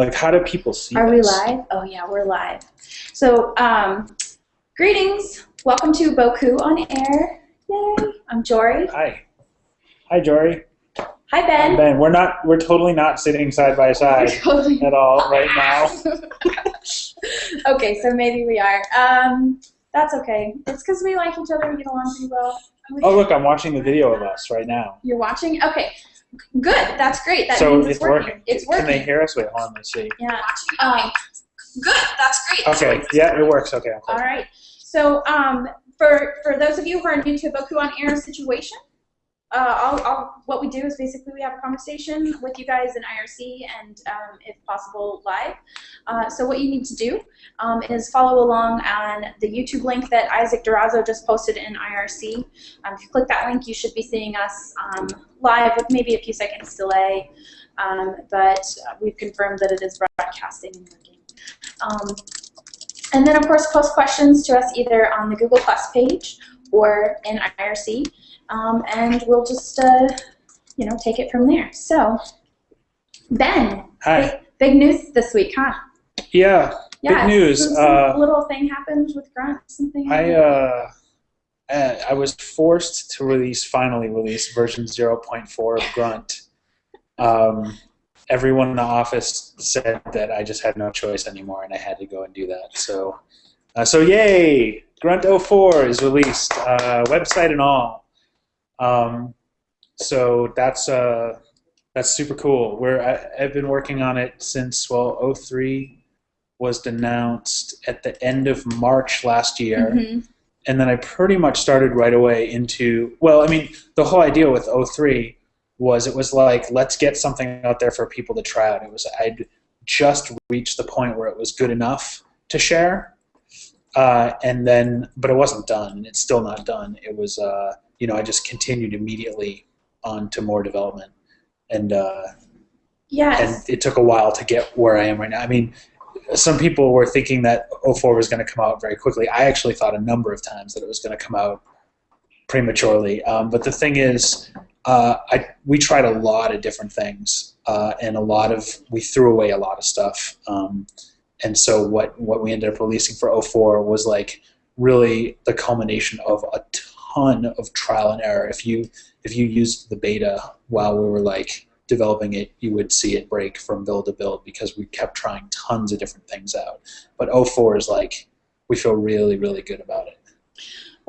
Like, how do people see Are we live? Oh yeah, we're live. So, um, greetings. Welcome to Bocoup on Air. Yay! I'm Jory. Hi. Hi, Jory. Hi Ben. Ben, we're not. We're totally not sitting side by side Totally- at all right now. okay, so maybe we are. Um, that's okay. It's because we like each other and get along pretty well. Oh, look, I'm watching the video of us right now. You're watching? Okay, good. That's great. That so means it's working. It's working. Can they hear us? Wait, hold on. Let's see. Yeah. Um, good. That's great. Okay. Yeah, it works. Okay. All right. So um, for for those of you who are new to a Bocoup on Air situation, uh, I'll, I'll, what we do is basically we have a conversation with you guys in IRC and um, if possible live. Uh, so what you need to do um, is follow along on the YouTube link that Isaac Durazo just posted in IRC. Um, if you click that link, you should be seeing us um, live with maybe a few seconds delay, um, but uh, we've confirmed that it is broadcasting and working. Um, and then, of course, post questions to us either on the Google Plus page or in IRC, um, and we'll just, uh, you know, take it from there. So, Ben, Hi. big, big news this week, huh? Yeah. Yeah, Big news. Some, Uh, little thing happened with Grunt. Something. I uh, I was forced to release finally release version 0.4 of Grunt. Um, everyone in the office said that I just had no choice anymore, and I had to go and do that. So, uh, so yay! Grunt 04 is released, uh, website and all. Um, so that's uh, that's super cool. We're I, I've been working on it since well 03 was announced at the end of March last year Mhm. and then I pretty much started right away into well, I mean, the whole idea with 03 was it was like let's get something out there for people to try out. It was I'd just reached the point where it was good enough to share, uh, and then but it wasn't done, and it's still not done. It was uh, you know I just continued immediately on to more development, and uh, Yes. and it took a while to get where I am right now. I mean, some people were thinking that 04 was going to come out very quickly. I actually thought a number of times that it was going to come out prematurely. Um, but the thing is, uh, I we tried a lot of different things, uh, and a lot of we threw away a lot of stuff. Um, and so what what we ended up releasing for 04 was like really the culmination of a ton of trial and error. If you if you used the beta while we were like developing it, you would see it break from build to build because we kept trying tons of different things out. But 04 is like, we feel really, really good about it.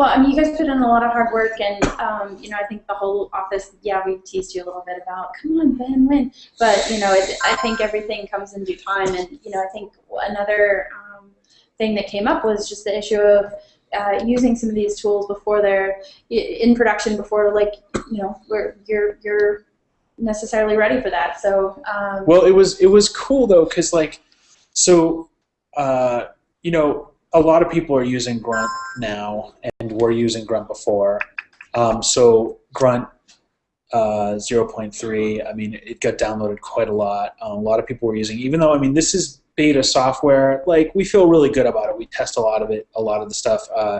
Well, I mean, you guys put in a lot of hard work, and um, you know, I think the whole office. Yeah, we teased you a little bit about, come on, Ben, win. But you know, it, I think everything comes in due time, and you know, I think another um, thing that came up was just the issue of uh, using some of these tools before they're in production, before like you know, where you're you're necessarily ready for that. So um, Well, it was it was cool though, because like, so, uh, you know, a lot of people are using Grunt now, and were using Grunt before. Um, so Grunt uh, 0.3, I mean, it got downloaded quite a lot. Um, a lot of people were using, even though I mean, this is beta software. Like, we feel really good about it. We test a lot of it, a lot of the stuff. Uh,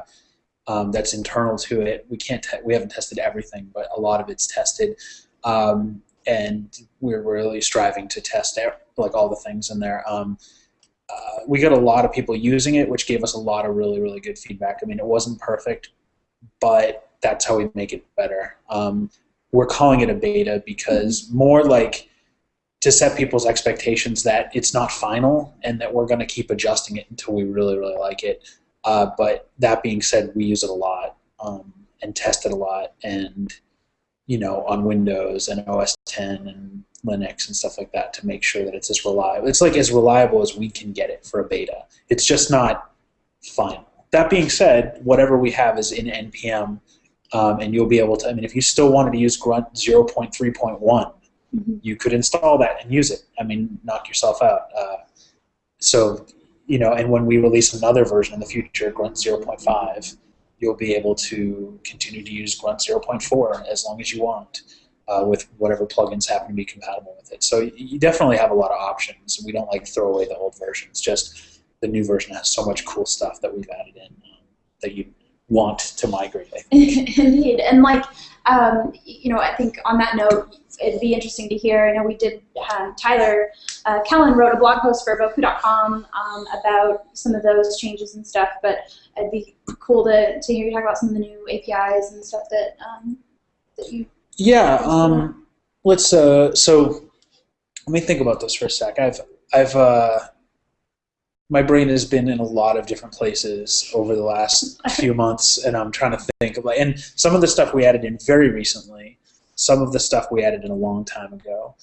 um, that's internal to it. We can't. We haven't tested everything, but a lot of it's tested. Um, and we're really striving to test like all the things in there. We got a lot of people using it, which gave us a lot of really, really good feedback. I mean, it wasn't perfect, but that's how we make it better. Um, we're calling it a beta because more like to set people's expectations that it's not final and that we're going to keep adjusting it until we really, really like it. Uh, but that being said, we use it a lot um, and test it a lot, and you know, on Windows and OS 10 and Linux and stuff like that to make sure that it's as reliable. It's like as reliable as we can get it for a beta. It's just not final. That being said, whatever we have is in npm, um, and you'll be able to. I mean, if you still wanted to use Grunt 0.3.1, Mhm. you could install that and use it. I mean, knock yourself out. Uh, so, you know, and when we release another version in the future, Grunt 0.5, you'll be able to continue to use Grunt 0.4 as long as you want uh, with whatever plugins happen to be compatible with it. So you definitely have a lot of options. We don't like throw away the old versions. Just the new version has so much cool stuff that we've added in um, that you want to migrate. Indeed, and like um, you know, I think on that note, it'd be interesting to hear. I know we did. Um, Tyler uh, Kellen wrote a blog post for Bocoup.com um, about some of those changes and stuff. But it'd be cool to, to hear you talk about some of the new APIs and stuff that um, that you. Yeah. Um, let's. Uh, so let me think about this for a sec. I've I've uh, my brain has been in a lot of different places over the last few months, and I'm trying to think of like, and some of the stuff we added in very recently, some of the stuff we added in a long time ago.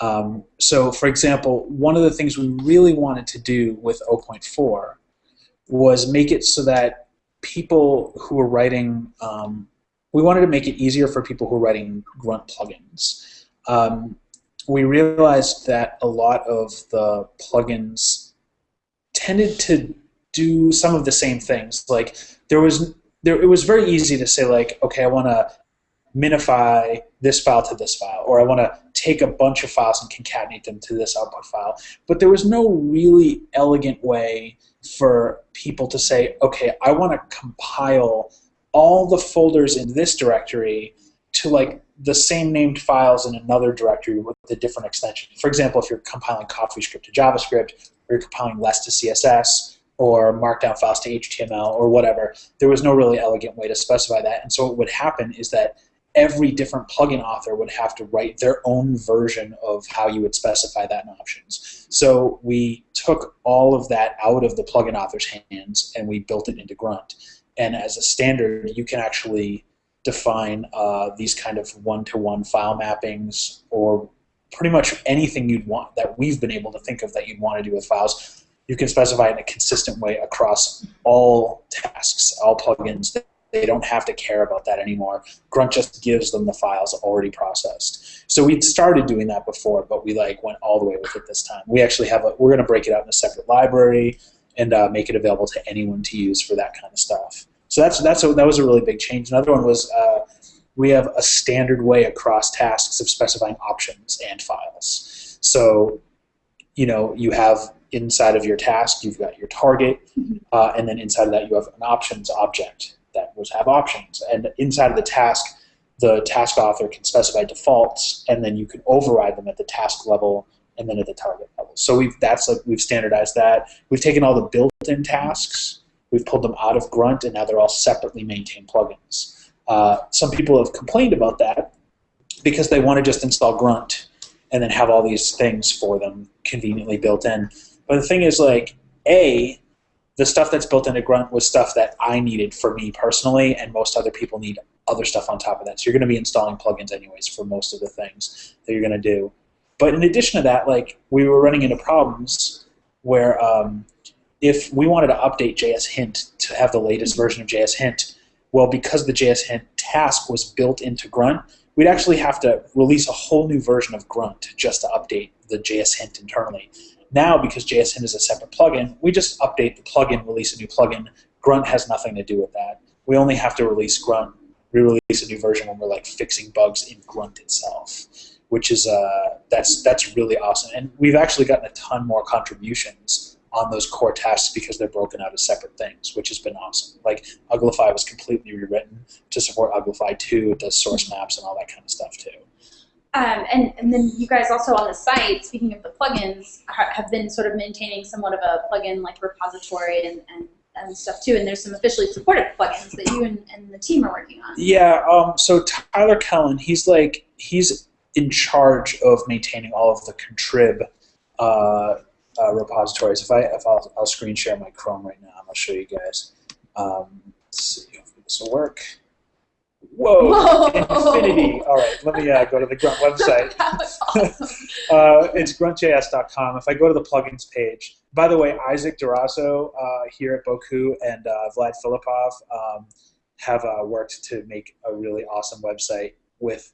Um, so, for example, one of the things we really wanted to do with 0.4 was make it so that people who were writing, um, we wanted to make it easier for people who are writing grunt plugins. Um, we realized that a lot of the plugins tended to do some of the same things. Like there was there it was very easy to say like, okay, I want to minify this file to this file, or I want to take a bunch of files and concatenate them to this output file. But there was no really elegant way for people to say, okay, I want to compile all the folders in this directory to like the same named files in another directory with a different extension. For example, if you're compiling CoffeeScript to JavaScript, or you're compiling less to CSS, or markdown files to HTML, or whatever, there was no really elegant way to specify that. And so what would happen is that every different plugin author would have to write their own version of how you would specify that in options. So we took all of that out of the plugin author's hands and we built it into Grunt. And as a standard, you can actually define uh, these kind of one-to-one file mappings or pretty much anything you'd want that we've been able to think of that you'd want to do with files. You can specify in a consistent way across all tasks, all plugins. They don't have to care about that anymore. Grunt just gives them the files already processed. So we'd started doing that before, but we like went all the way with it this time. We actually have a, we're going to break it out in a separate library and uh, make it available to anyone to use for that kind of stuff. So that's that's a, that was a really big change. Another one was uh, we have a standard way across tasks of specifying options and files. So, you know, you have inside of your task, you've got your target, uh, and then inside of that, you have an options object that will have options. And inside of the task, the task author can specify defaults, and then you can override them at the task level and then at the target level. So we've that's like we've standardized that. We've taken all the built-in tasks We've pulled them out of Grunt, and now they're all separately maintained plugins. Uh, some people have complained about that because they want to just install Grunt and then have all these things for them conveniently built in. But the thing is, like, A, the stuff that's built into Grunt was stuff that I needed for me personally, and most other people need other stuff on top of that. So you're going to be installing plugins anyways for most of the things that you're going to do. But in addition to that, like, we were running into problems where um, if we wanted to update JS Hint to have the latest version of JS Hint, well, because the JS Hint task was built into Grunt, we'd actually have to release a whole new version of Grunt just to update the JS Hint internally. Now, because JS Hint is a separate plugin, we just update the plugin, release a new plugin. Grunt has nothing to do with that. We only have to release Grunt, re-release a new version when we're like fixing bugs in Grunt itself, which is uh, that's that's really awesome. And we've actually gotten a ton more contributions on those core tasks because they're broken out as separate things, which has been awesome. Like Uglify was completely rewritten to support Uglify 2. It does source maps and all that kind of stuff too. Um, and, and then you guys also on the site, speaking of the plugins, ha- have been sort of maintaining somewhat of a plugin like repository and, and, and stuff too. And there's some officially supported plugins that you and, and the team are working on. Yeah. Um, so Tyler Kellen, he's like he's in charge of maintaining all of the contrib uh, uh, repositories. If I if I'll, I'll screen share my Chrome right now, I'll show you guys. Um, let's see if this will work. Whoa, Whoa. infinity! All right, let me uh, go to the Grunt website. awesome. uh, it's gruntjs.com. If I go to the plugins page, by the way, Isaac Durazo uh, here at Bocoup and uh, Vlad Filipov um, have uh, worked to make a really awesome website with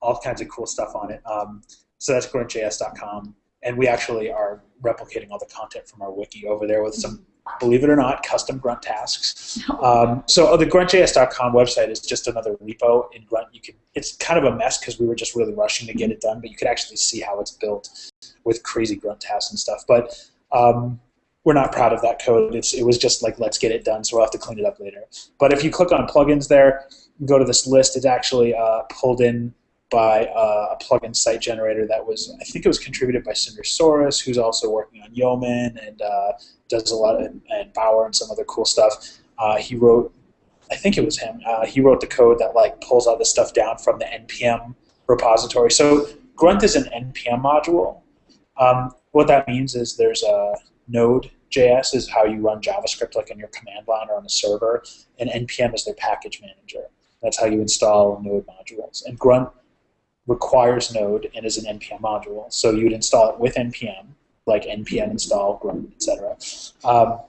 all kinds of cool stuff on it. Um, so that's gruntjs.com and we actually are replicating all the content from our wiki over there with some, believe it or not, custom Grunt tasks. Um, so the gruntjs.com website is just another repo in Grunt. You can, it's kind of a mess because we were just really rushing to get it done, but you could actually see how it's built with crazy Grunt tasks and stuff. But um, we're not proud of that code. It's, it was just like, let's get it done, so we'll have to clean it up later. But if you click on plugins there, go to this list, it's actually uh, pulled in by uh, a plugin site generator that was, I think it was contributed by Sindre Sorhus, who's also working on Yeoman and uh, does a lot of, and Bower and some other cool stuff. Uh, he wrote, I think it was him, uh, he wrote the code that like pulls all this stuff down from the NPM repository. So Grunt is an NPM module. Um, what that means is there's a Node.js is how you run JavaScript like in your command line or on a server, and NPM is their package manager. That's how you install Node modules. And Grunt requires Node and is an NPM module. So you would install it with NPM, like npm install grunt, etc. Um,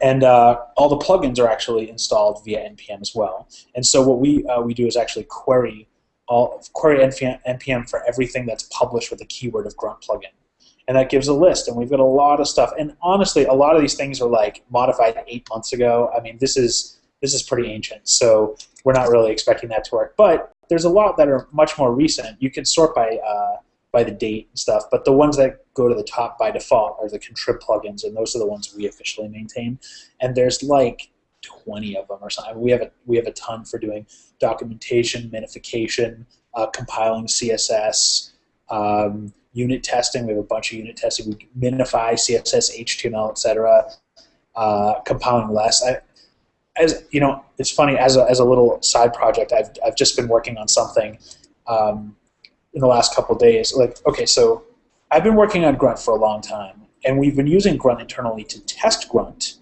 and uh, all the plugins are actually installed via npm as well. And so what we uh, we do is actually query all query npm, npm for everything that's published with the keyword of grunt plugin. And that gives a list, and we've got a lot of stuff. And honestly, a lot of these things are like modified eight months ago. I mean, this is this is pretty ancient, so we're not really expecting that to work. But there's a lot that are much more recent. You can sort by uh, by the date and stuff, but the ones that go to the top by default are the contrib plugins, and those are the ones we officially maintain. And there's like 20 of them or something. We have a we have a ton for doing documentation, minification, uh, compiling CSS, um, unit testing. We have a bunch of unit testing. We minify CSS, HTML, etc. Uh, compiling less. I, as you know, it's funny as a, as a little side project. I've I've just been working on something um, in the last couple days. Like, okay, so I've been working on Grunt for a long time, and we've been using Grunt internally to test Grunt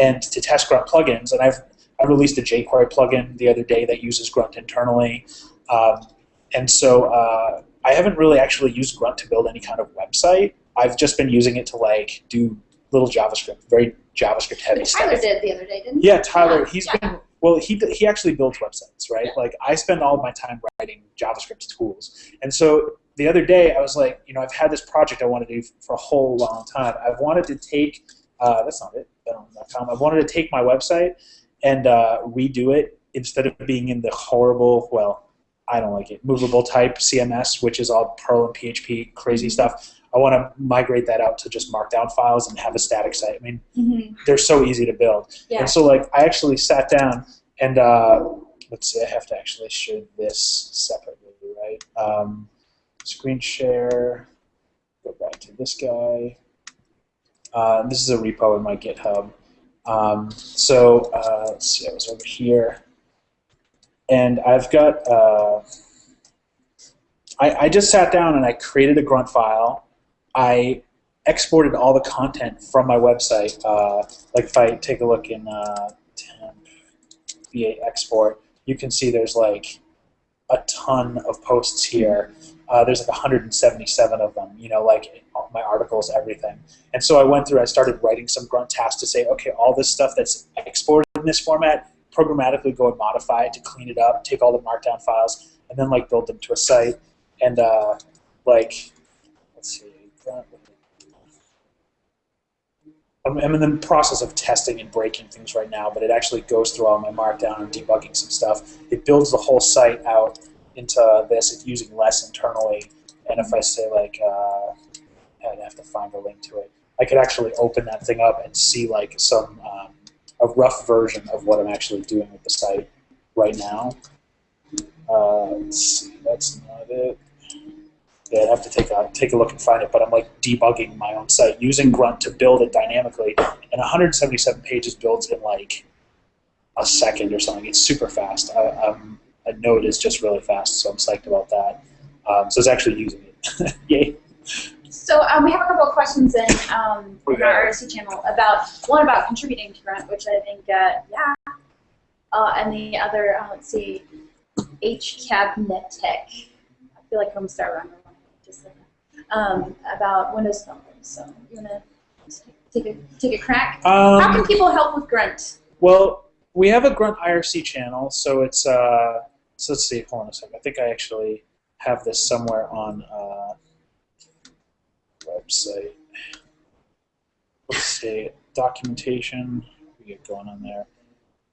and to test Grunt plugins. And I've I released a jQuery plugin the other day that uses Grunt internally, um, and so uh, I haven't really actually used Grunt to build any kind of website. I've just been using it to like do little JavaScript, very JavaScript heavy But stuff. Tyler did the other day, didn't he? Yeah, Tyler, he's yeah. been well. He he actually builds websites, right? Yeah. Like I spend all of my time writing JavaScript tools, and so the other day I was like, you know, I've had this project I want to do for a whole long time. I've wanted to take uh, that's not it. I wanted to take my website and uh, redo it instead of being in the horrible, well, I don't like it, movable type CMS, which is all Perl and PHP crazy stuff. I want to migrate that out to just Markdown files and have a static site. I mean, Mhm. they're so easy to build. Yeah. And so like I actually sat down and uh, let's see, I have to actually share this separately, right? Um, screen share. Go back to this guy. Uh, this is a repo in my GitHub. Um, so uh, let's see, I was over here, and I've got. Uh, I, I just sat down and I created a grunt file. I exported all the content from my website. Uh, like if I take a look in uh, temp V8 export, you can see there's like a ton of posts here. Uh, there's like 177 of them, you know, like my articles, everything. And so I went through, I started writing some grunt tasks to say, okay, all this stuff that's exported in this format, programmatically go and modify it to clean it up, take all the markdown files, and then like build them to a site. And uh, like, let's see, grunt, I'm, I'm in the process of testing and breaking things right now, but it actually goes through all my markdown and debugging some stuff. It builds the whole site out into this, it's using less internally. And if I say like, uh, I'd have to find a link to it. I could actually open that thing up and see like some um, a rough version of what I'm actually doing with the site right now. Uh, that's not it. Yeah, I'd have to take a take a look and find it. But I'm like debugging my own site using Grunt to build it dynamically, and 177 pages builds in like a second or something. It's super fast. I, um, a Node is just really fast, so I'm psyched about that. Um, so it's actually using it. Yay! So um, we have a couple of questions in, um, in our RSC channel about one about contributing to Grunt, which I think uh, yeah, uh, and the other uh, let's see, HCabnetic. I feel like I'm start running just like that. Um, about Windows Phone. So you wanna take a take a crack? How can Um, people help with Grunt? well, we have a Grunt IRC channel, so it's uh, so let's see. Hold on a second. I think I actually have this somewhere on uh, website. Let's see, documentation. We get going on there.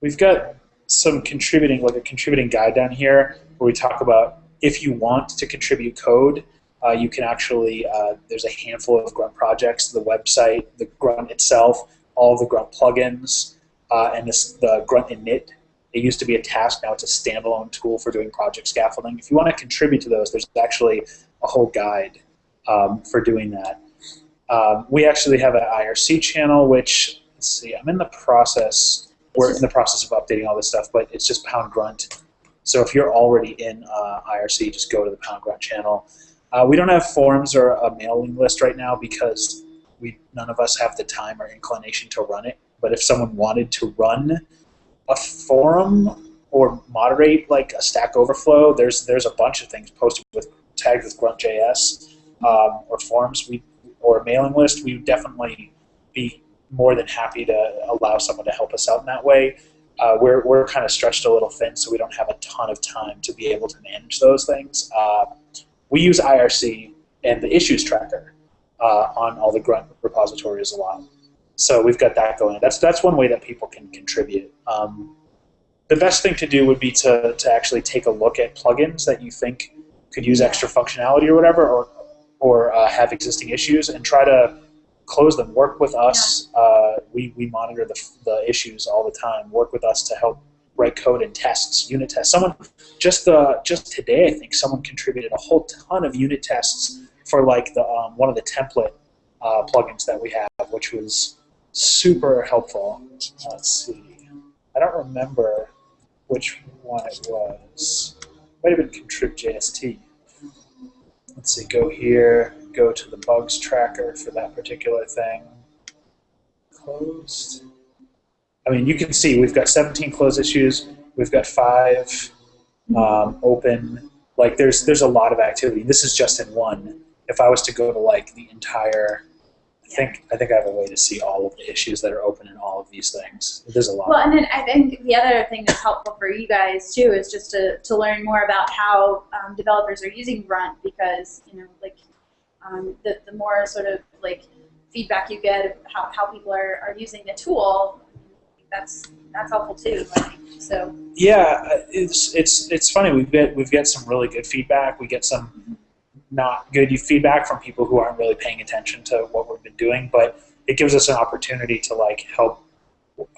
We've got some contributing, like a contributing guide down here, where we talk about if you want to contribute code, uh, you can actually, uh, there's a handful of Grunt projects, the website, the Grunt itself, all the Grunt plugins, uh, and this, the Grunt init. It used to be a task, now it's a standalone tool for doing project scaffolding. If you want to contribute to those, there's actually a whole guide um, for doing that. Um, we actually have an IRC channel, which, let's see, I'm in the process, we're in the process of updating all this stuff, but it's just Pound Grunt. So if you're already in uh, IRC, just go to the Pound Grunt channel. Uh, we don't have forums or a mailing list right now because we none of us have the time or inclination to run it. But if someone wanted to run a forum or moderate like a Stack Overflow, there's there's a bunch of things posted with tagged with Grunt.js um, or forums we or a mailing list. We would definitely be more than happy to allow someone to help us out in that way. Uh, we're we're kind of stretched a little thin, so we don't have a ton of time to be able to manage those things. Uh, we use IRC and the issues tracker uh, on all the Grunt repositories a lot. So we've got that going. That's that's one way that people can contribute. Um, the best thing to do would be to, to actually take a look at plugins that you think could use extra functionality or whatever, or or uh, have existing issues, and try to close them. Work with us. Uh, we we monitor the the issues all the time. Work with us to help write code and tests, unit tests. Someone just uh, just today, I think someone contributed a whole ton of unit tests for like the um, one of the template uh, plugins that we have, which was super helpful. Let's see, I don't remember which one it was. Might have been contrib.jst. Let's see, go here, go to the bugs tracker for that particular thing. Closed. I mean, you can see we've got 17 closed issues. We've got five um, open. Like, there's there's a lot of activity. This is just in one. If I was to go to like the entire, I think I think I have a way to see all of the issues that are open in all of these things. There's a lot. Well, and then I think the other thing that's helpful for you guys too is just to, to learn more about how um, developers are using Grunt because you know like um, the the more sort of like feedback you get of how, how people are, are using the tool, that's that's helpful too. Like, so Yeah, it's it's it's funny. We get we've got some really good feedback. We get some not good feedback from people who aren't really paying attention to what we've been doing, but it gives us an opportunity to like help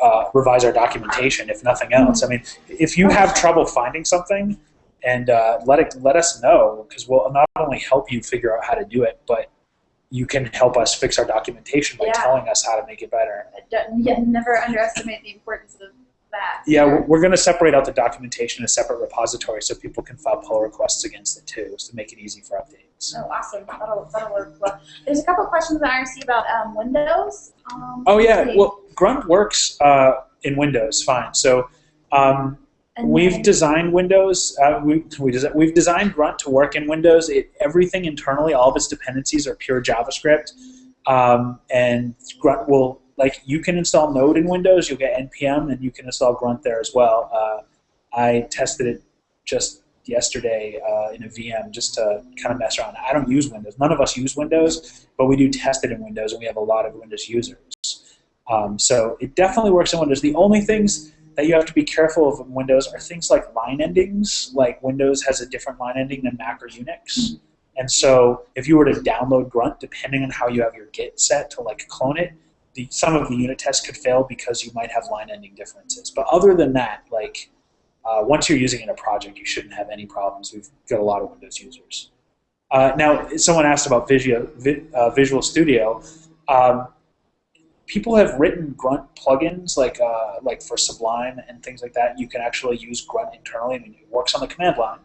uh, revise our documentation, if nothing else. I mean, if you have trouble finding something, and uh, let it let us know because we'll not only help you figure out how to do it, but you can help us fix our documentation by Yeah. telling us how to make it better. yeah, never underestimate the importance of that. Yeah, we're- we're going to separate out the documentation in a separate repository so people can file pull requests against it too, to make it easy for updates. Oh, awesome. That'll, that'll work well. There's a couple questions that I see about um, Windows. Um, Oh yeah, well Grunt works uh, in Windows fine. So um, And we've designed Windows. Uh, we, we desi- we've designed Grunt to work in Windows. It, everything internally, all of its dependencies are pure JavaScript, um, and Grunt will like you can install Node in Windows. You'll get npm, and you can install Grunt there as well. Uh, I tested it just yesterday uh, in a VM just to kind of mess around. I don't use Windows. None of us use Windows, but we do test it in Windows, and we have a lot of Windows users. Um, so it definitely works in Windows. The only things that you have to be careful of in Windows are things like line endings. Like Windows has a different line ending than Mac or Unix. And so if you were to download Grunt, depending on how you have your Git set to like clone it, the, some of the unit tests could fail because you might have line ending differences. But other than that, like uh, once you're using it in a project, you shouldn't have any problems. We've got a lot of Windows users. Uh, now, someone asked about Visio, Vi, uh, Visual Studio. Um, people have written Grunt plugins, like uh, like for Sublime and things like that. You can actually use Grunt internally. I mean, it works on the command line.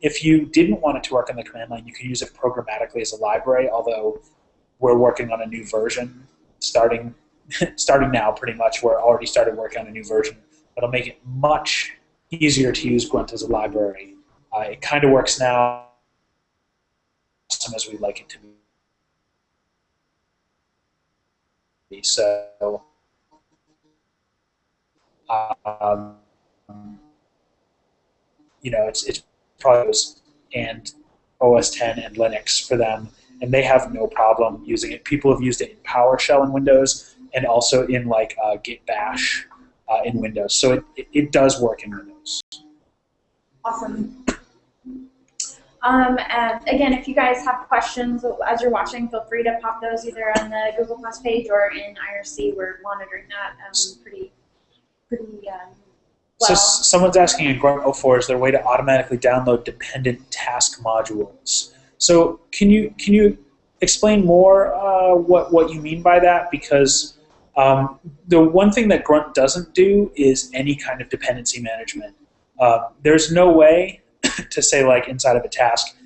If you didn't want it to work on the command line, you can use it programmatically as a library. Although we're working on a new version, starting starting now, pretty much. We're already started working on a new version that'll make it much easier to use Grunt as a library. Uh, it kind of works now, as we'd like it to be. So, um, you know, it's it's probably and OS 10 and Linux for them, and they have no problem using it. People have used it in PowerShell in Windows and also in like uh, Git Bash uh, in Windows. So it, it, it does work in Windows. Awesome. Um, and again, if you guys have questions as you're watching, feel free to pop those either on the Google Plus page or in IRC. We're monitoring that um, pretty, pretty um, So well. s- someone's asking in Grunt 04, is there a way to automatically download dependent task modules? So can you can you explain more uh, what what you mean by that? Because um, the one thing that Grunt doesn't do is any kind of dependency management. Uh, there's no way to say like inside of a task,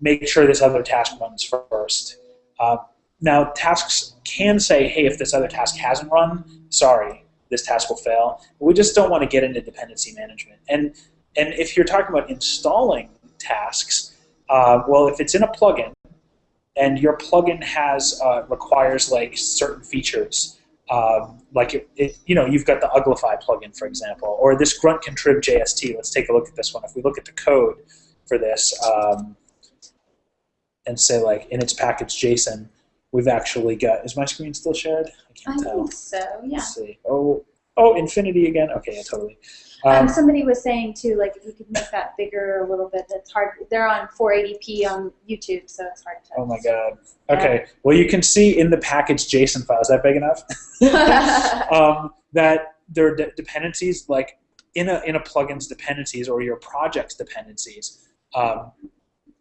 make sure this other task runs first. Uh, now tasks can say, hey, if this other task hasn't run, sorry, this task will fail. We just don't want to get into dependency management. And and if you're talking about installing tasks, uh, well, if it's in a plugin, and your plugin has uh, requires like certain features, um, like it, it, you know, you've got the Uglify plugin, for example, or this Grunt Contrib JST. Let's take a look at this one. If we look at the code for this, um, and say like in its package JSON, we've actually got. Is my screen still shared? I I can't tell. think so, yeah. Let's see. Oh, oh, infinity again. Okay, yeah, totally. Um, Um, somebody was saying too, like if you could make that bigger a little bit, that's hard. They're on 480p on YouTube, so it's hard to. oh my god. Okay. Well, you can see in the package JSON file. Is that big enough? um, that there are de- dependencies like in a in a plugin's dependencies or your project's dependencies. Um,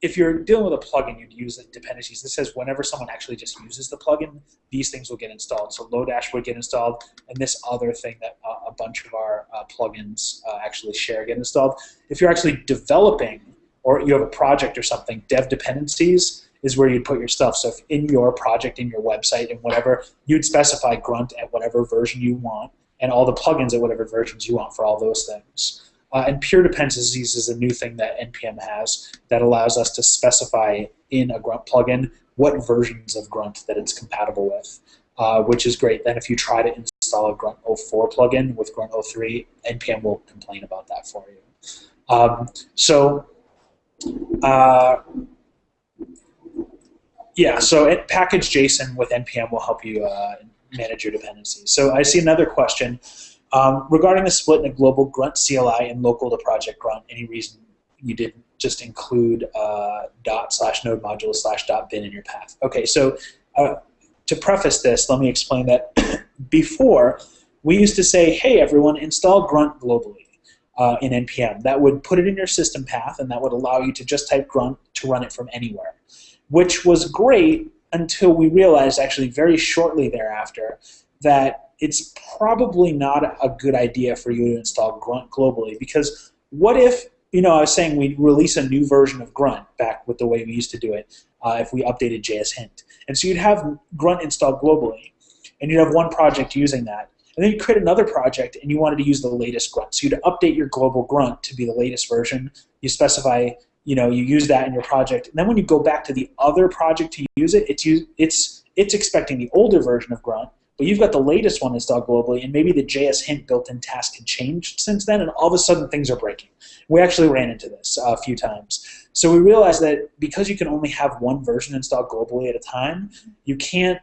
if you're dealing with a plugin, you'd use the dependencies. This says whenever someone actually just uses the plugin, these things will get installed. So Lodash would get installed, and this other thing that uh, a bunch of our uh, plugins uh, actually share get installed. If you're actually developing or you have a project or something, dev dependencies is where you'd put your stuff. So if in your project, in your website, and whatever, you'd specify Grunt at whatever version you want, and all the plugins at whatever versions you want for all those things. Uh, and peer dependencies is a new thing that NPM has that allows us to specify in a Grunt plugin what versions of Grunt that it's compatible with, uh, which is great. Then if you try to install a Grunt 04 plugin with Grunt 03, NPM will complain about that for you. Um, so, uh, yeah, so it, package JSON with NPM will help you uh, manage your dependencies. So I see another question. Um, regarding the split in a global grunt CLI and local to project grunt, any reason you didn't just include uh, dot slash node module slash dot bin in your path? Okay, so uh, to preface this, let me explain that before we used to say, hey everyone, install grunt globally uh, in NPM. That would put it in your system path and that would allow you to just type grunt to run it from anywhere, which was great until we realized actually very shortly thereafter that it's probably not a good idea for you to install Grunt globally because what if, you know, I was saying we release a new version of Grunt back with the way we used to do it uh, if we updated JS Hint. And so you'd have Grunt installed globally and you'd have one project using that. And then you create another project and you wanted to use the latest Grunt. So you'd update your global Grunt to be the latest version. You specify, you know, you use that in your project. And then when you go back to the other project to use it, it's, it's, it's expecting the older version of Grunt but you've got the latest one installed globally, and maybe the JS hint built-in task had changed since then, and all of a sudden things are breaking. We actually ran into this uh, a few times. So we realized that because you can only have one version installed globally at a time, you can't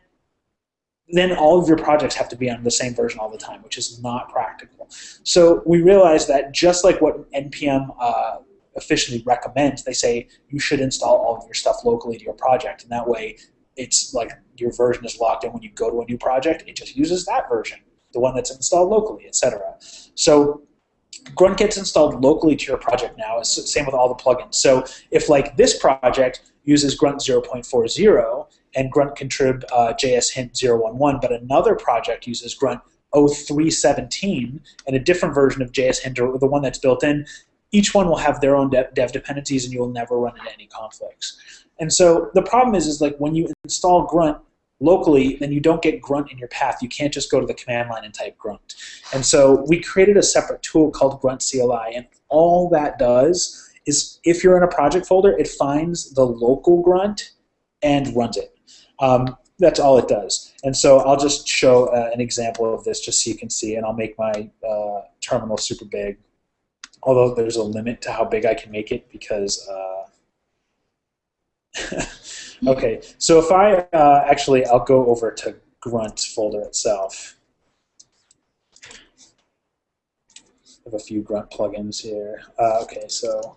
then all of your projects have to be on the same version all the time, which is not practical. So we realized that just like what NPM uh, officially recommends, they say you should install all of your stuff locally to your project, and that way it's like your version is locked in when you go to a new project. It just uses that version, the one that's installed locally, etc. So Grunt gets installed locally to your project now. It's the same with all the plugins. So if like this project uses Grunt 0.40 and Grunt contrib uh, JS hint 011, but another project uses Grunt 0317 and a different version of JS hint or the one that's built in, each one will have their own dev, dev dependencies and you'll never run into any conflicts. And so the problem is, is like when you install Grunt locally, then you don't get Grunt in your path. You can't just go to the command line and type Grunt. And so we created a separate tool called Grunt CLI, and all that does is if you're in a project folder, it finds the local Grunt and runs it. Um, that's all it does. And so I'll just show uh, an example of this just so you can see, and I'll make my uh, terminal super big. Although there's a limit to how big I can make it because uh, okay, so if I uh, actually, I'll go over to Grunt folder itself. I have a few Grunt plugins here. Uh, okay, so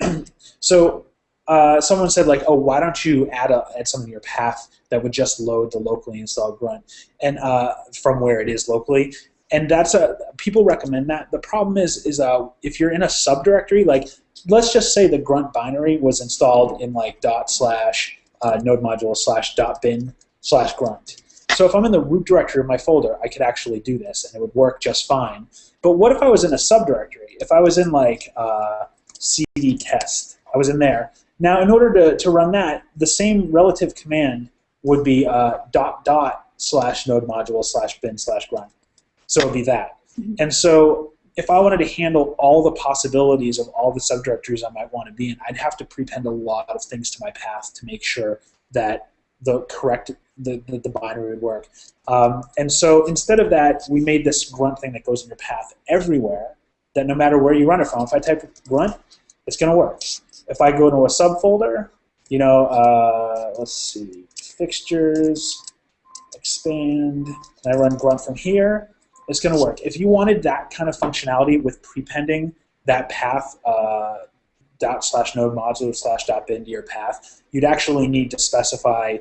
so uh, someone said like, oh, why don't you add a, add something to your path that would just load the locally installed grunt and uh, from where it is locally. And that's a people recommend that. The problem is is uh, if you're in a subdirectory, like let's just say the grunt binary was installed in like dot slash uh, node module slash dot bin slash grunt. So if I'm in the root directory of my folder, I could actually do this and it would work just fine. But what if I was in a subdirectory? If I was in like uh, cd test, I was in there. Now, in order to, to run that, the same relative command would be uh, dot dot slash node module slash bin slash grunt. So it would be that. Mhm. And so if I wanted to handle all the possibilities of all the subdirectories I might want to be in, I'd have to prepend a lot of things to my path to make sure that the correct the, the, the binary would work. Um, and so instead of that, we made this grunt thing that goes in your path everywhere. That no matter where you run it from, if I type grunt, it's going to work. If I go to a subfolder, you know, uh, let's see, fixtures, expand, and I run grunt from here, it's going to work. If you wanted that kind of functionality with prepending that path uh, dot slash node module slash dot bin to your path, you'd actually need to specify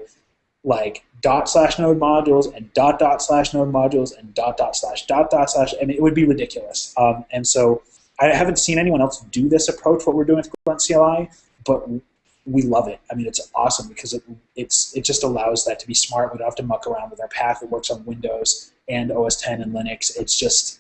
like dot slash node modules and dot dot slash node modules and dot dot slash dot dot slash. I mean, it would be ridiculous. Um, and so I haven't seen anyone else do this approach, what we're doing with Grunt CLI, but we love it. I mean, it's awesome because it it's it just allows that to be smart. We don't have to muck around with our path. It works on Windows and OS 10 and Linux. It's just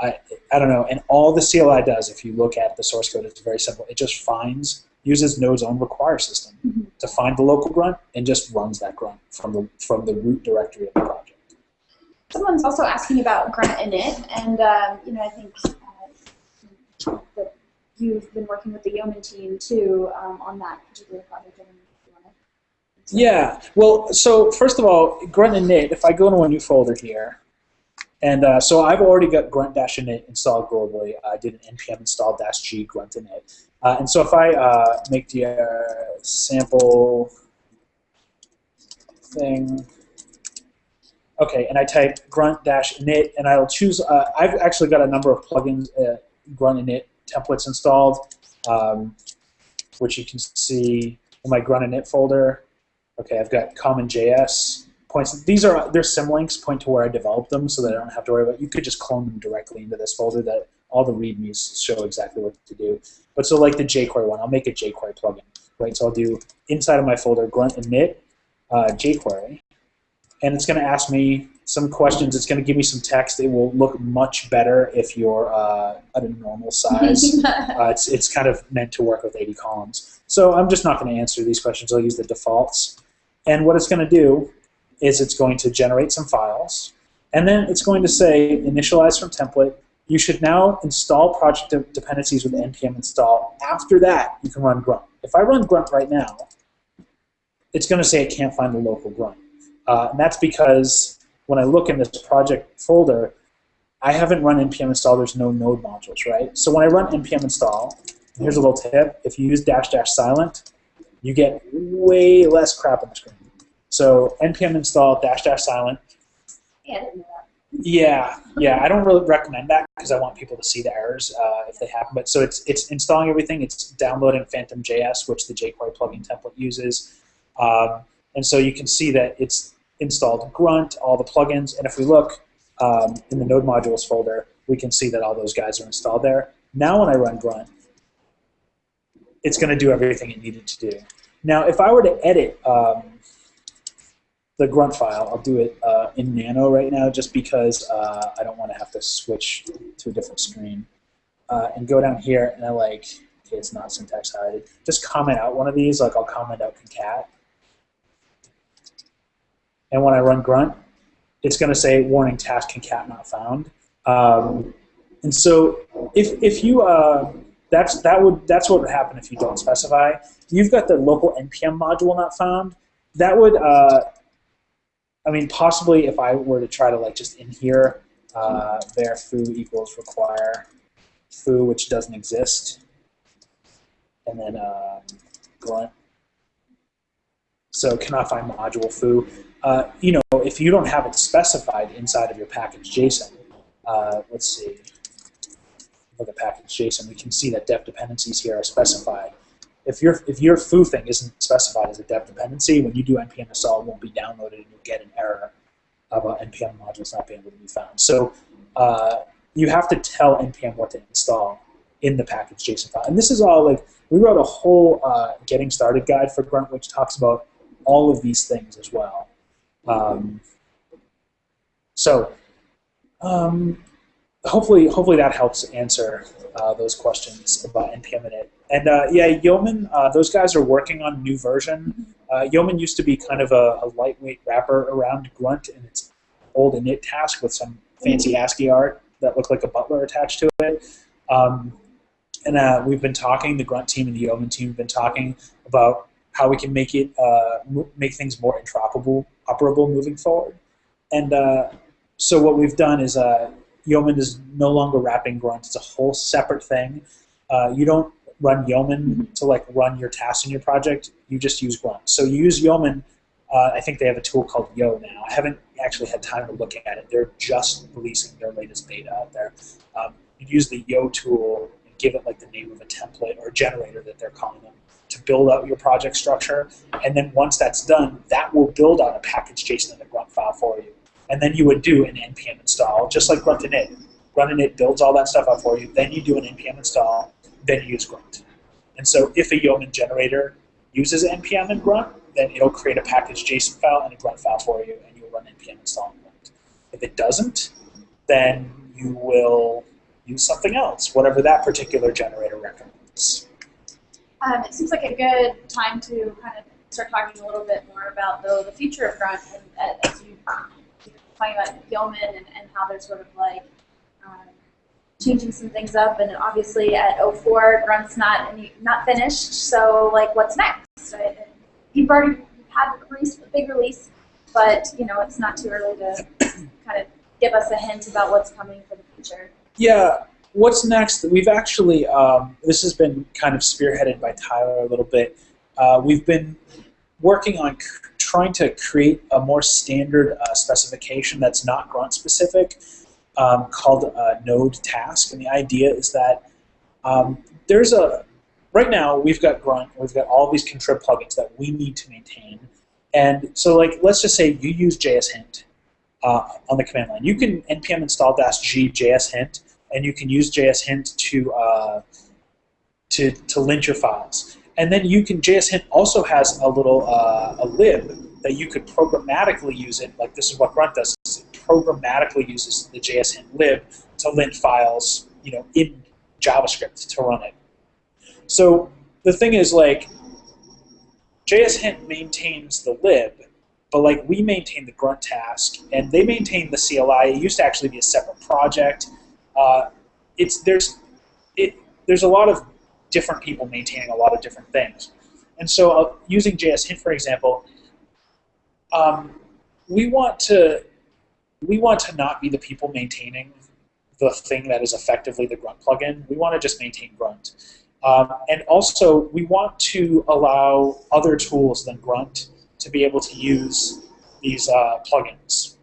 I I don't know. And all the CLI does, if you look at the source code, it's very simple. It just finds uses Node's own require system Mhm. to find the local grunt and just runs that grunt from the from the root directory of the project. Someone's also asking about grunt init, and um, you know, I think uh, that you've been working with the Yeoman team too um, on that particular project. Yeah. Well, so first of all, grunt and init. If I go into a new folder here, and uh, so I've already got grunt dash init installed globally. I did an npm install dash g grunt init. Uh, and so if I uh, make the uh, sample thing, okay, and I type grunt dash init, and I'll choose. Uh, I've actually got a number of plugins, uh, grunt init templates installed, um, which you can see in my grunt init folder. Okay, I've got common JS points. These are their symlinks point to where I developed them, so that I don't have to worry about. You could just clone them directly into this folder. That all the readmes show exactly what to do. But so like the jQuery one, I'll make a jQuery plugin, right? So I'll do inside of my folder grunt init uh, jQuery, and it's going to ask me some questions. It's going to give me some text. It will look much better if you're uh, at a normal size. Uh, it's, it's kind of meant to work with 80 columns. So I'm just not going to answer these questions. I'll use the defaults. And what it's going to do is it's going to generate some files. And then it's going to say initialize from template. You should now install project de- dependencies with npm install. After that, you can run grunt. If I run grunt right now, it's going to say it can't find the local grunt. Uh, and that's because when I look in this project folder, I haven't run npm install. There's no node modules, right? So when I run npm install, here's a little tip: if you use dash dash silent, you get way less crap on the screen. So npm install dash dash silent. Yeah. Yeah, yeah. I don't really recommend that because I want people to see the errors uh, if they happen. But so it's it's installing everything. It's downloading Phantom JS, which the jQuery plugin template uses, um, and so you can see that it's installed Grunt, all the plugins, and if we look um, in the Node modules folder, we can see that all those guys are installed there. Now when I run Grunt, it's going to do everything it needed to do. Now if I were to edit um, the grunt file. I'll do it uh, in Nano right now just because uh, I don't want to have to switch to a different screen. Uh, and go down here and I like, okay, it's not syntax highlighted. Just comment out one of these, like I'll comment out concat. And when I run grunt, it's going to say warning task concat not found. Um, and so if, if you, uh, that's, that would, that's what would happen if you don't specify. You've got the local npm module not found. That would, uh, I mean, possibly if I were to try to like just in here, uh, var foo equals require foo, which doesn't exist, and then um, grunt. So cannot find module foo. Uh, you know, if you don't have it specified inside of your package JSON, uh, let's see, look at package JSON, we can see that dev dependencies here are specified. if your if your foo thing isn't specified as a dev dependency, when you do npm install, it won't be downloaded, and you'll get an error of a npm modules not being able to be found. So uh, you have to tell npm what to install in the package JSON file. And this is all like we wrote a whole uh, getting started guide for Grunt, which talks about all of these things as well. Um, so um, hopefully, hopefully that helps answer uh, those questions about npm init. And uh, yeah, Yeoman, uh, those guys are working on a new version. Uh, Yeoman used to be kind of a, a, lightweight wrapper around Grunt and its old init task with some fancy ASCII art that looked like a butler attached to it. Um, and uh, we've been talking, the Grunt team and the Yeoman team have been talking about how we can make it uh, make things more interoperable, operable moving forward. And uh, so what we've done is uh, Yeoman is no longer wrapping Grunt; it's a whole separate thing. Uh, you don't run Yeoman to like run your tasks in your project. You just use Grunt. So you use Yeoman. Uh, I think they have a tool called Yo now. I haven't actually had time to look at it. They're just releasing their latest beta out there. Um, you use the Yo tool give it like the name of a template or a generator that they're calling them to build out your project structure. And then once that's done, that will build out a package JSON in the grunt file for you. And then you would do an npm install, just like grunt init. Grunt init builds all that stuff out for you. Then you do an npm install. Then you use grunt. And so if a Yeoman generator uses npm and grunt, then it'll create a package JSON file and a grunt file for you, and you'll run npm install and grunt. If it doesn't, then you will use something else, whatever that particular generator recommends. Um, it seems like a good time to kind of start talking a little bit more about the, the future of Grunt and as you talking about Yeoman and, and how they're sort of like um, changing some things up. And obviously at 04, Grunt's not any, not finished. So like, what's next? Right? You've already had a, release, a big release, but you know it's not too early to kind of give us a hint about what's coming for the future. Yeah, what's next? We've actually, um, this has been kind of spearheaded by Tyler a little bit. Uh, we've been working on trying to create a more standard uh, specification that's not grunt specific um, called a node task. And the idea is that um, there's a, right now we've got grunt, we've got all these contrib plugins that we need to maintain. And so like, let's just say you use JS hint uh, on the command line. You can npm install dash -g JS hint and you can use JS Hint to uh, to to lint your files. And then you can JS Hint also has a little uh, a lib that you could programmatically use it. Like this is what Grunt does. It programmatically uses the JS Hint lib to lint files, you know, in JavaScript to run it. So the thing is like JS Hint maintains the lib, but like we maintain the grunt task and they maintain the CLI. It used to actually be a separate project uh, it's there's it there's a lot of different people maintaining a lot of different things, and so uh, using JS Hint for example, um, we want to we want to not be the people maintaining the thing that is effectively the Grunt plugin. We want to just maintain Grunt. Um, and also, we want to allow other tools than Grunt to be able to use these uh, plugins.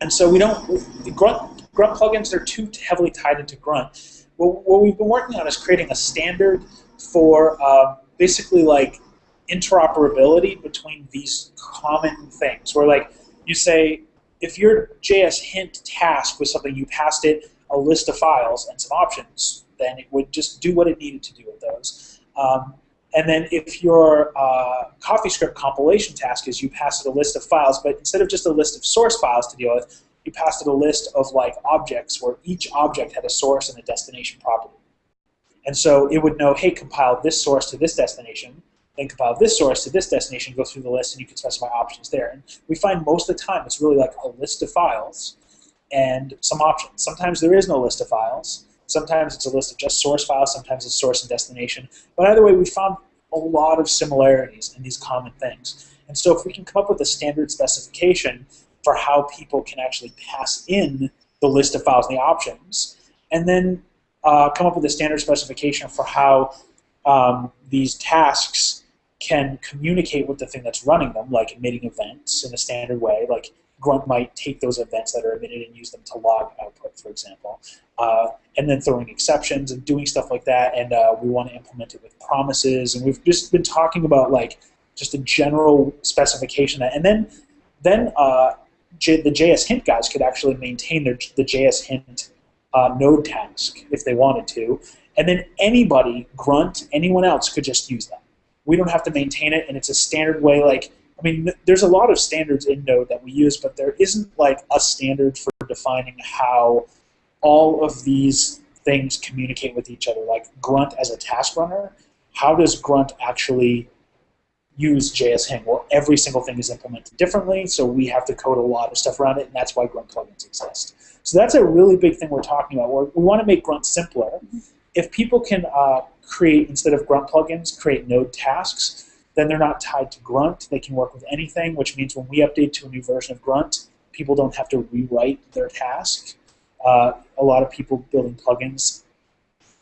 And so we don't, the Grunt, Grunt plugins are too heavily tied into Grunt. What, what we've been working on is creating a standard for uh, basically like interoperability between these common things. Where like you say, if your JS hint task was something you passed it a list of files and some options, then it would just do what it needed to do with those. Um, and then if your uh, CoffeeScript compilation task is you pass it a list of files, but instead of just a list of source files to deal with, you passed it a list of like objects where each object had a source and a destination property. And so it would know, hey, compile this source to this destination, then compile this source to this destination, go through the list, and you can specify options there. And we find most of the time it's really like a list of files and some options. Sometimes there is no list of files. Sometimes it's a list of just source files, sometimes it's source and destination. But either way, we found a lot of similarities in these common things. And so if we can come up with a standard specification for how people can actually pass in the list of files and the options, and then uh, come up with a standard specification for how um, these tasks can communicate with the thing that's running them, like emitting events in a standard way, like Grunt might take those events that are emitted and use them to log output, for example, uh, and then throwing exceptions and doing stuff like that. And uh, we want to implement it with promises. And we've just been talking about like just a general specification, and then then uh, J- the JS Hint guys could actually maintain their the JS Hint uh, node task if they wanted to, and then anybody, Grunt, anyone else could just use that. We don't have to maintain it, and it's a standard way. Like, I mean, there's a lot of standards in Node that we use, but there isn't like a standard for defining how all of these things communicate with each other. Like Grunt as a task runner, how does Grunt actually use JS Hint? Well, every single thing is implemented differently, so we have to code a lot of stuff around it, and that's why Grunt plugins exist. So that's a really big thing we're talking about. We're, we want to make Grunt simpler. If people can uh, create, instead of Grunt plugins, create node tasks, then they're not tied to Grunt. They can work with anything, which means when we update to a new version of Grunt, people don't have to rewrite their task. Uh, a lot of people building plugins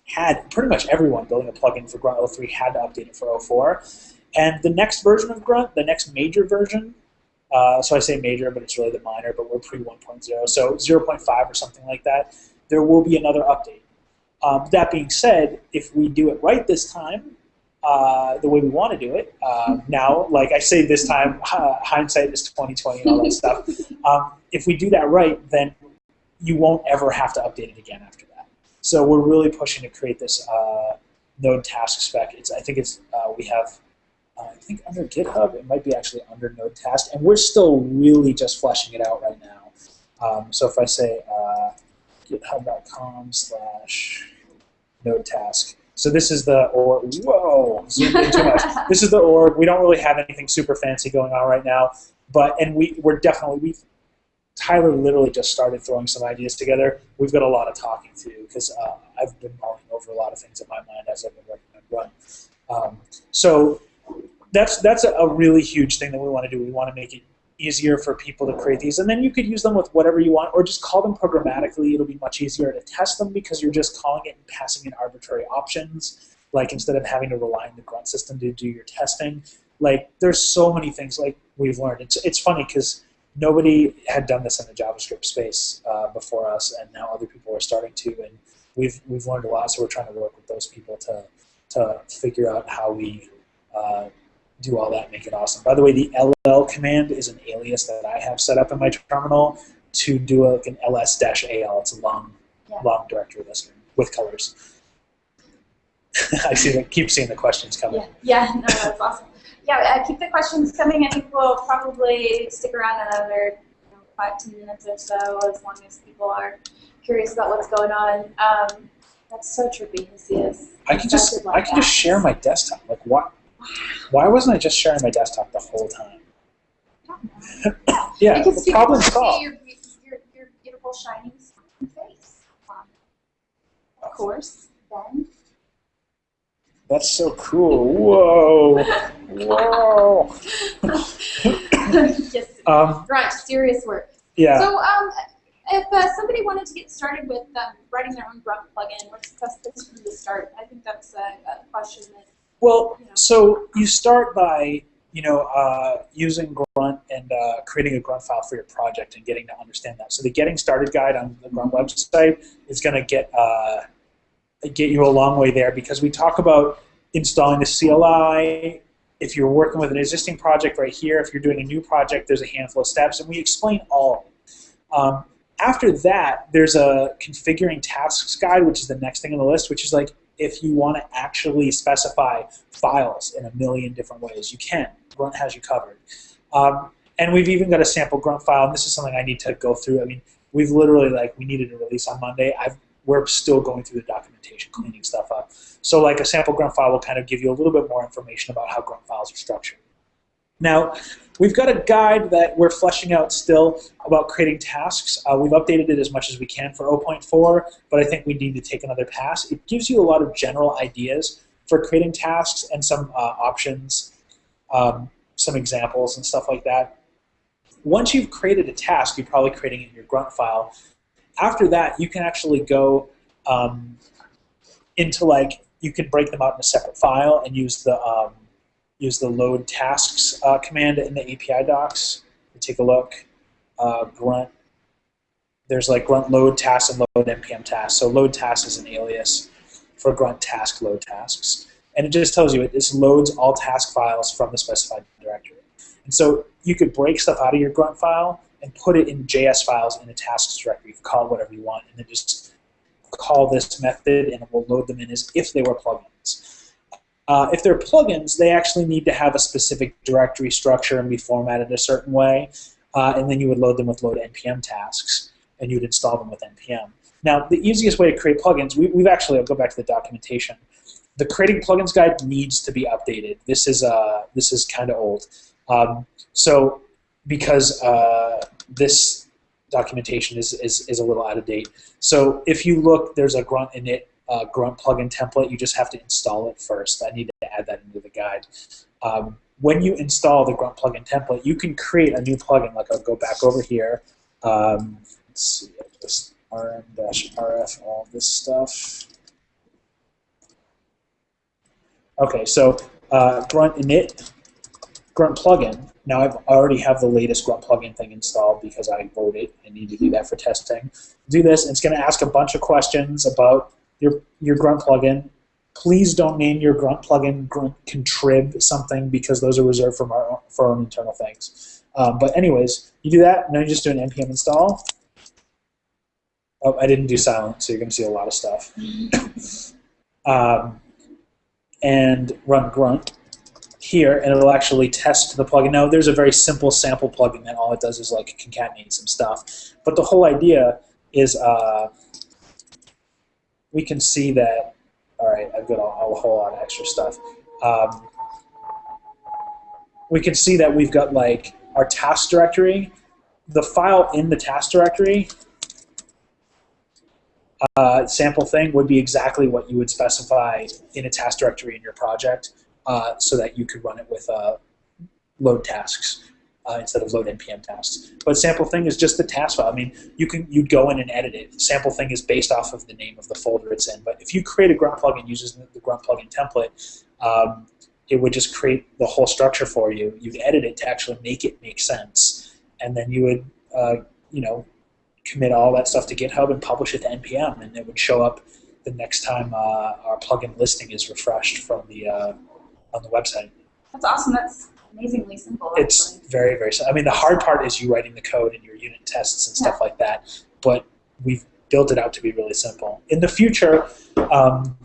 had, pretty much everyone building a plugin for Grunt 03 had to update it for 04. And the next version of Grunt, the next major version, uh, so I say major, but it's really the minor, but we're pre 1.0, so 0.5 or something like that, there will be another update. Um, that being said, if we do it right this time, uh, the way we want to do it, uh, now, like I say this time, uh, hindsight is 2020 and all that stuff. Um, if we do that right, then you won't ever have to update it again after that. So we're really pushing to create this uh, node task spec. It's I think it's uh, we have uh, I think under GitHub, it might be actually under Node Task, and we're still really just fleshing it out right now. Um, so if I say uh, github.com slash node task, so this is the org, whoa, zoomed in too much. This is the org. We don't really have anything super fancy going on right now, but, and we, we're definitely, we Tyler literally just started throwing some ideas together. We've got a lot of talking to because uh, I've been mulling over a lot of things in my mind as I've been working on Run. Um, so that's that's a, a really huge thing that we want to do. We want to make it easier for people to create these, and then you could use them with whatever you want, or just call them programmatically. It'll be much easier to test them because you're just calling it and passing in arbitrary options. Like instead of having to rely on the grunt system to do your testing, like there's so many things like we've learned. It's it's funny because nobody had done this in the JavaScript space uh, before us, and now other people are starting to, and we've we've learned a lot. So we're trying to work with those people to to figure out how we uh, do all that, make it awesome. By the way, the LL command is an alias that I have set up in my terminal to do a, like an ls-al. It's a long, Yeah. long directory list with colors. I see. Keep seeing the questions coming. Yeah, yeah, no, that's awesome. Yeah, uh, keep the questions coming. I think we'll probably stick around another you know, five, ten minutes or so, as long as people are curious about what's going on. Um, that's so trippy to see us. I can just I can just share my desktop. Like why why wasn't I just sharing my desktop the whole time? I don't know. Yeah, the problem solved. your, your, your beautiful shining face. Um, of course, then. That's so cool. Whoa. Whoa. yes. Um, Right, serious work. yeah. So, um, if uh, somebody wanted to get started with um, writing their own Grunt plugin, what's the best place for them to start? I think that's a, a question that Well, so you start by you know uh, using Grunt and uh, creating a Grunt file for your project and getting to understand that. So the Getting Started guide on the Grunt website is going to get uh, get you a long way there because we talk about installing the CLI. If you're working with an existing project right here, if you're doing a new project, there's a handful of steps, and we explain all. Um, after that, there's a configuring tasks guide, which is the next thing on the list, which is like if you want to actually specify files in a million different ways, you can. Grunt has you covered. Um, and we've even got a sample Grunt file, and this is something I need to go through. I mean, we've literally like we needed a release on Monday. I've we're still going through the documentation, cleaning stuff up. So like a sample grunt file will kind of give you a little bit more information about how grunt files are structured. Now, we've got a guide that we're fleshing out still about creating tasks. Uh, we've updated it as much as we can for 0.4, but I think we need to take another pass. It gives you a lot of general ideas for creating tasks and some uh, options, um, some examples and stuff like that. Once you've created a task, you're probably creating it in your grunt file. After that, you can actually go um, into like you can break them out in a separate file and use the um, use the load tasks uh, command in the API docs. Take a look. uh, grunt. There's like grunt load tasks and load npm tasks. So load task is an alias for grunt task load tasks, and it just tells you it this loads all task files from the specified directory. And so you could break stuff out of your grunt file and put it in JS files in a tasks directory. You can call it whatever you want, and then just call this method, and it will load them in as if they were plugins. Uh, if they're plugins, they actually need to have a specific directory structure and be formatted a certain way, uh, and then you would load them with load npm tasks, and you would install them with npm. Now, the easiest way to create plugins, we, we've actually, I'll go back to the documentation. The creating plugins guide needs to be updated. This is uh, this is kind of old. Um, so because uh, this documentation is, is, is a little out of date. So if you look, there's a grunt init uh, grunt plugin template. You just have to install it first. I need to add that into the guide. Um, when you install the grunt plugin template, you can create a new plugin. Like I'll go back over here. Um, let's see, just rm-rf, all this stuff. Okay, so uh, grunt init grunt plugin. Now I've already have the latest grunt plugin thing installed because I wrote it. I need to do that for testing. Do this, and it's going to ask a bunch of questions about your your grunt plugin. Please don't name your grunt plugin grunt contrib something because those are reserved for our for our own internal things. Um, but anyways, you do that, and then you just do an npm install. Oh, I didn't do silent, so you're going to see a lot of stuff. um, and run grunt here, and it'll actually test the plugin. Now, there's a very simple sample plugin that all it does is like concatenate some stuff. But the whole idea is uh, we can see that, all right, I've got a, a whole lot of extra stuff. Um, we can see that we've got like our task directory. The file in the task directory uh, sample thing would be exactly what you would specify in a task directory in your project uh, so that you could run it with uh, load tasks uh, instead of load npm tasks. But sample thing is just the task file. I mean, you can you'd go in and edit it. Sample thing is based off of the name of the folder it's in. But if you create a grunt plugin using the grunt plugin template, um, it would just create the whole structure for you. You'd edit it to actually make it make sense, and then you would uh, you know commit all that stuff to GitHub and publish it to npm, and it would show up the next time uh, our plugin listing is refreshed from the uh, on the website. That's awesome. That's amazingly simple. Actually. It's very very. Simple. I mean, the hard part is you writing the code and your unit tests and stuff Yeah. like that. But we've built it out to be really simple. In the future, um,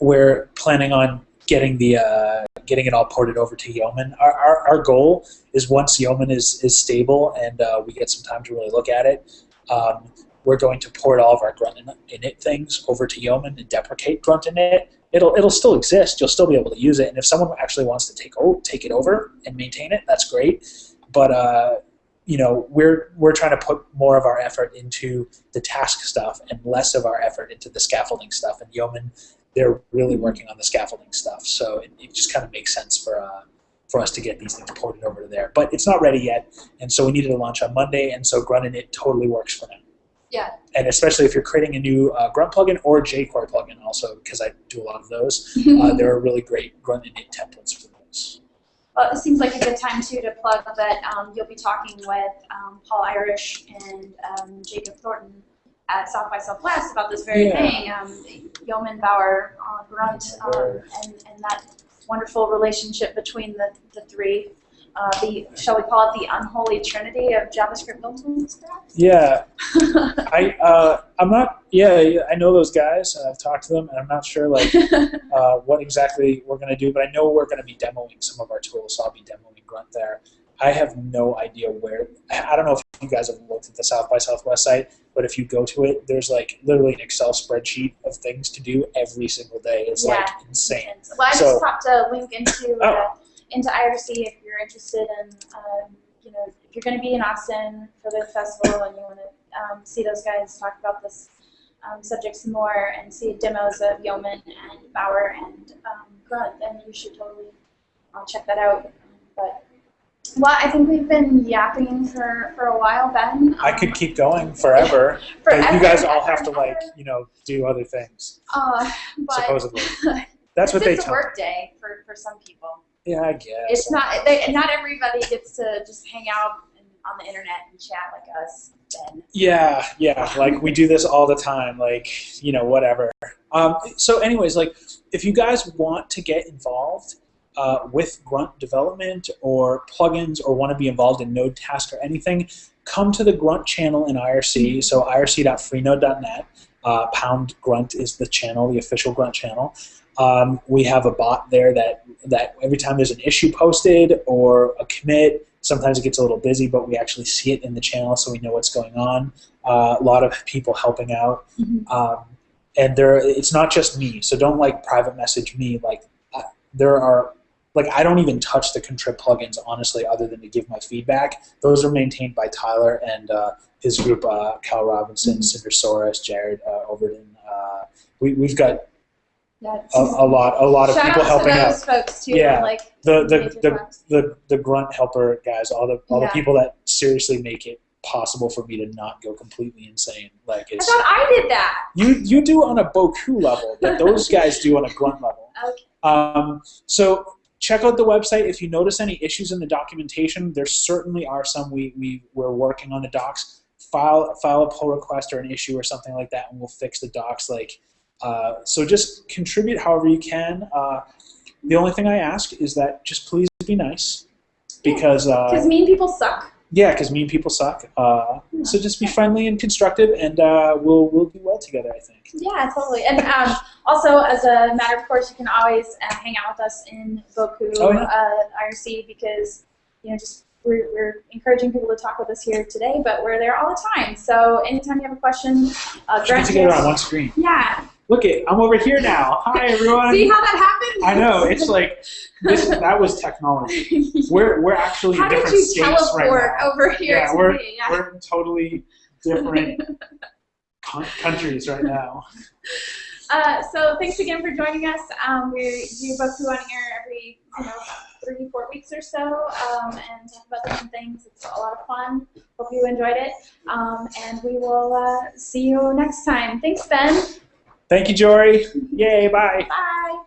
we're planning on getting the uh, getting it all ported over to Yeoman. Our, our, our goal is once Yeoman is is stable and uh, we get some time to really look at it. Um, we're going to port all of our grunt in- init things over to Yeoman and deprecate grunt init. It'll it'll still exist. You'll still be able to use it. And if someone actually wants to take o- take it over and maintain it, that's great. But uh, you know, we're we're trying to put more of our effort into the task stuff and less of our effort into the scaffolding stuff. And Yeoman, they're really working on the scaffolding stuff. So it, it just kind of makes sense for uh, for us to get these things ported over to there. But it's not ready yet, and so we needed to launch on Monday. And so Grunt it totally works for now Yeah. and especially if you're creating a new uh, Grunt plugin or jQuery plugin, also because I do a lot of those, uh, there are really great Grunt init templates for those. Well, it seems like a good time too to plug that um, you'll be talking with um, Paul Irish and um, Jacob Thornton at South by Southwest about this very Yeah. thing. Um, Yeoman Bower, uh, Grunt, um, and, and that wonderful relationship between the, the three. Uh, the shall we call it the unholy trinity of JavaScript build tools? Yeah, I uh, I'm not. Yeah, I know those guys. And I've talked to them, and I'm not sure like uh, what exactly we're gonna do, but I know we're gonna be demoing some of our tools. So I'll be demoing Grunt there. I have no idea where. I don't know if you guys have looked at the South by Southwest site, but if you go to it, there's like literally an Excel spreadsheet of things to do every single day. It's like Yeah. insane. well, I So- just popped a link into uh, Oh. Into IRC if you're interested in, um, you know, if you're going to be in Austin for the festival and you want to um, see those guys talk about this um, subject some more and see demos of Yeoman and Bower and um, Grunt, then you should totally uh, check that out. But well, I think we've been yapping for, for a while, Ben. I Um, could keep going forever, but forever you guys all have to like, you know, do other things. Uh, but Supposedly, that's what they is a work day for, for some people. Yeah, I guess. It's not they, not everybody gets to just hang out and on the internet and chat like us, then Yeah, yeah. Like we do this all the time. Like you know, whatever. Um, so, anyways, like if you guys want to get involved uh, with Grunt development or plugins, or want to be involved in Node Task or anything, come to the Grunt channel in IRC. So irc.freenode.net. Uh, pound Grunt is the channel, the official Grunt channel. Um, we have a bot there that that every time there's an issue posted or a commit, sometimes it gets a little busy, but we actually see it in the channel, so we know what's going on. Uh, a lot of people helping out, um, and there it's not just me. So don't like private message me. Like uh, there are like I don't even touch the contrib plugins honestly, other than to give my feedback. Those are maintained by Tyler and uh, his group, uh, Cal Robinson, Sindre Sorhus, Jared uh, Overson. Uh, we, we've got a, a lot a lot of people helping to out. folks too. Yeah. Like The the, the, the the grunt helper guys, all the all Yeah. the people that seriously make it possible for me to not go completely insane. Like I it's thought I did that. you you do on a Bocoup level, but those guys do on a grunt level. Okay. Um, so check out the website. If you notice any issues in the documentation, there certainly are some. We we we're working on the docs. File file a pull request or an issue or something like that, and we'll fix the docs. Like uh, so, just contribute however you can. Uh, the only thing I ask is that just please be nice, because uh, Because mean people suck. yeah, because mean people suck. Uh, so just be friendly and constructive, and uh, we'll we'll do well together. I think. Yeah, totally. And um, also, as a matter of course, you can always uh, hang out with us in Bocoup Oh, yeah. uh, IRC because you know just we're, we're encouraging people to talk with us here today, but we're there all the time. So anytime you have a question, uh, get Grant together on one screen. Yeah. Look it, I'm over here now. Hi everyone. See how that happened? I know it's like this. That was technology. We're we're actually how in did different you states teleport right now. over here Yeah, to we're me? Yeah. we're in totally different countries right now. Uh, so thanks again for joining us. Um, we do Bocoup on air every you know three four weeks or so, um, and talk about different things. It's a lot of fun. Hope you enjoyed it, um, and we will uh, see you next time. Thanks, Ben. Thank you, Jory. Yay! Bye. Bye.